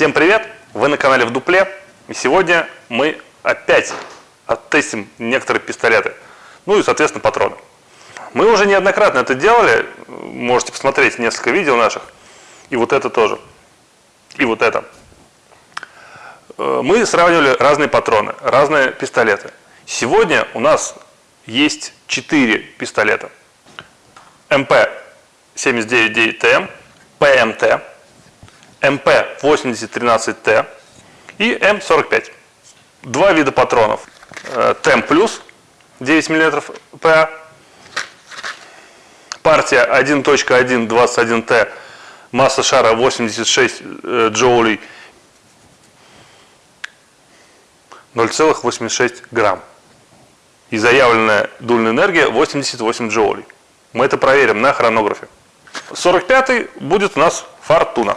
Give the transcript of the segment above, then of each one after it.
Всем привет! Вы на канале в дупле. И сегодня мы опять оттестим некоторые пистолеты. Ну и, соответственно, патроны. Мы уже неоднократно это делали. Можете посмотреть несколько видео наших. И вот это тоже. И вот это. Э, мы сравнивали разные патроны, разные пистолеты. Сегодня у нас есть 4 пистолета. МП-79-9ТМ, ПМТ, МП-8013Т и М45. Два вида патронов. Э, ТЭМ плюс 9 мм ПА. Партия 1.121Т. Масса шара 86 э, джоулей. 0,86 грамм. И заявленная дульная энергия 88 джоулей. Мы это проверим на хронографе. 45 будет у нас фортуна.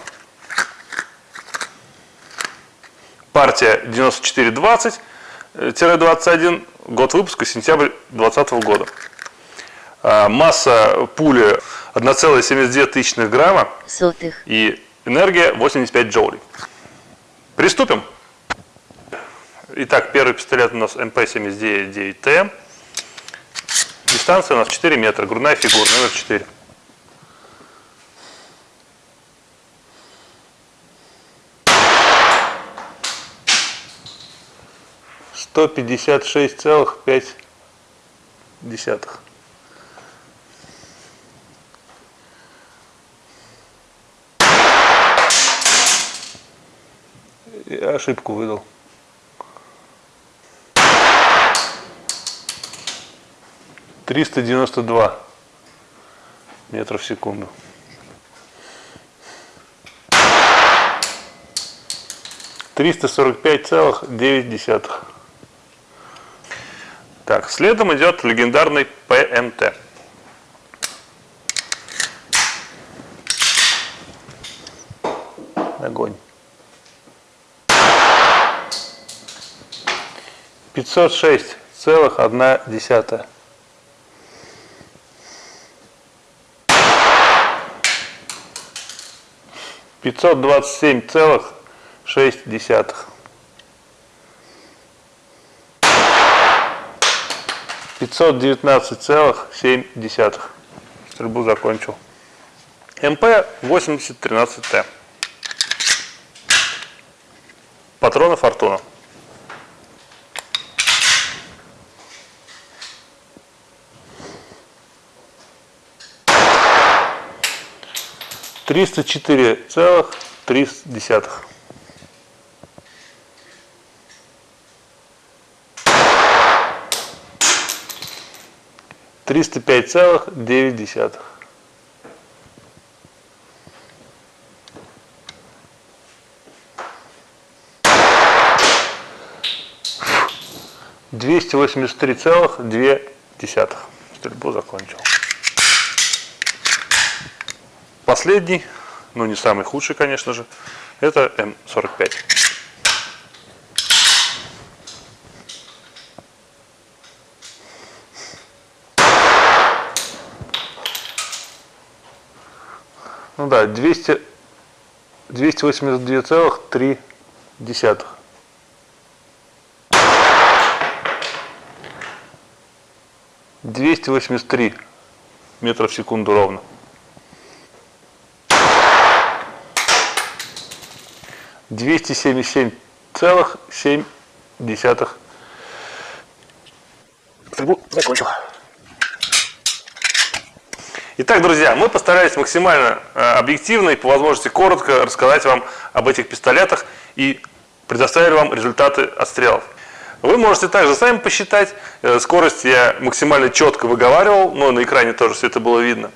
Партия 9420-21, год выпуска, сентябрь 2020 года. А, масса пули 1,72 тысячных грамма Сотых. и энергия 85 джоулей. Приступим. Итак, первый пистолет у нас МП-79-9Т. Дистанция у нас 4 метра, грудная фигура, номер 4. 156,5. Я ошибку выдал. Триста девяносто два метра в секунду. Триста сорок пять целых девять десятых. Так, следом идет легендарный ПМТ. Огонь. 506 целых одна десятая. Пятьсот двадцать семь целых шесть десятых. 519,7. Стрельбу закончил. МП 8013Т. Патроны Фортуна. Триста четыре целых три десятых. 305,9. Двести восемьдесят три целых две десятых. Стрельбу закончил. Последний, ну не самый худший, конечно же, это М45. Ну да, 200, 282,3. Двести восемьдесят три метра в секунду ровно. Двести семьдесят семь целых семь десятых. Закончил. Итак, друзья, мы постарались максимально э, объективно и по возможности коротко рассказать вам об этих пистолетах и предоставили вам результаты отстрелов. Вы можете также сами посчитать, э, скорость я максимально четко выговаривал, но на экране тоже все это было видно.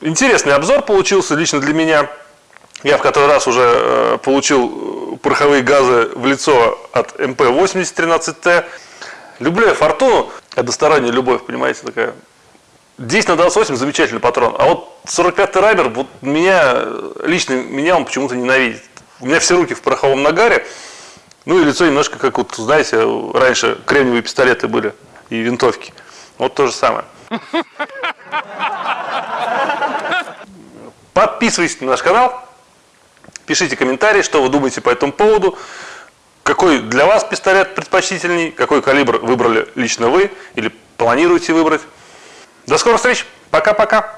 Интересный обзор получился лично для меня. Я в который раз уже э, получил пороховые газы в лицо от МП-8013Т. Люблю я Фортуну, односторонняя любовь, понимаете, такая 10 на 28 замечательный патрон. А вот 45-й Райбер, вот меня, лично меня он почему-то ненавидит. У меня все руки в пороховом нагаре. Ну и лицо немножко как вот, знаете, раньше кремниевые пистолеты были и винтовки. Вот то же самое. Подписывайтесь на наш канал, Пишите комментарии, что вы думаете по этому поводу. Какой для вас пистолет предпочтительней, какой калибр выбрали лично вы или планируете выбрать. До скорых встреч. Пока-пока.